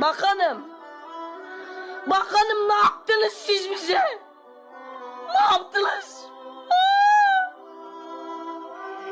Bakanım. Bakanım ne yaptınız siz bize? Ne yaptınız?